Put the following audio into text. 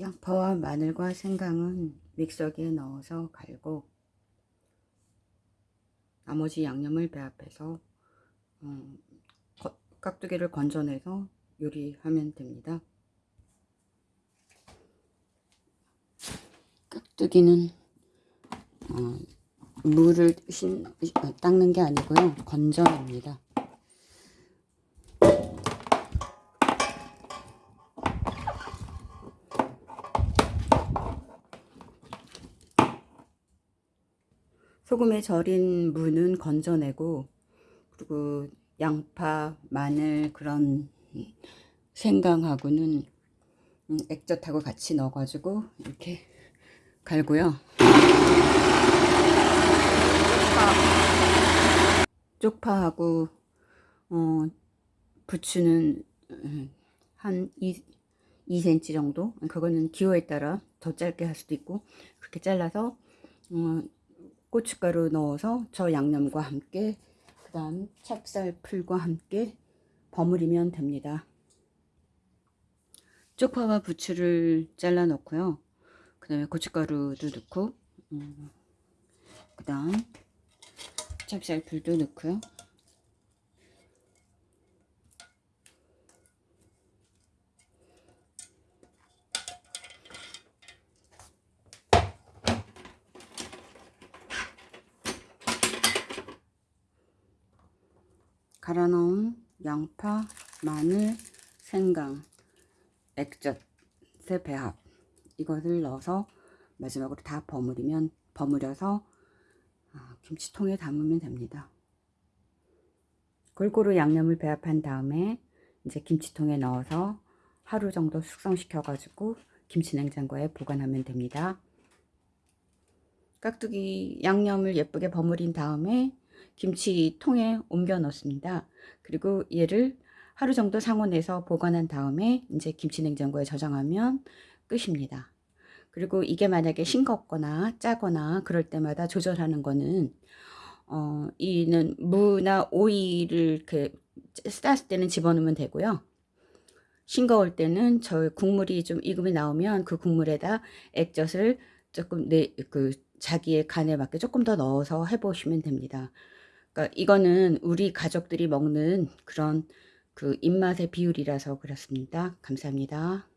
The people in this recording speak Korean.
양파와 마늘과 생강은 믹서기에 넣어서 갈고 나머지 양념을 배합해서 어, 깍두기를 건져내서 요리하면 됩니다. 깍두기는 어, 물을 신, 어, 닦는 게 아니고요. 건져냅니다. 소금에 절인 무는 건져내고 그리고 양파, 마늘 그런 생강하고는 음, 액젓하고 같이 넣어가지고 이렇게 갈고요. 쪽파하고 어, 부추는 음, 한 2, 2cm 정도 그거는 기호에 따라 더 짧게 할 수도 있고 그렇게 잘라서 어, 고춧가루 넣어서 저 양념과 함께 그 다음 찹쌀풀과 함께 버무리면 됩니다. 쪽파와 부추를 잘라 넣고요. 그 다음에 고춧가루도 넣고 음, 그 다음 찹쌀풀도 넣고요. 갈아 넣은 양파, 마늘, 생강, 액젓의 배합 이것을 넣어서 마지막으로 다 버무리면 버무려서 아, 김치통에 담으면 됩니다. 골고루 양념을 배합한 다음에 이제 김치통에 넣어서 하루 정도 숙성시켜 가지고 김치냉장고에 보관하면 됩니다. 깍두기 양념을 예쁘게 버무린 다음에 김치통에 옮겨 넣습니다. 그리고 얘를 하루 정도 상온에서 보관한 다음에 이제 김치냉장고에 저장하면 끝입니다. 그리고 이게 만약에 싱겁거나 짜거나 그럴 때마다 조절하는 거는 어, 이는 무나 오이를 이렇게 쌌을 때는 집어넣으면 되고요. 싱거울 때는 저 국물이 좀 익음이 나오면 그 국물에다 액젓을 조금 내 그 자기의 간에 맞게 조금 더 넣어서 해보시면 됩니다. 그러니까 이거는 우리 가족들이 먹는 그런 그 입맛의 비율이라서 그렇습니다. 감사합니다.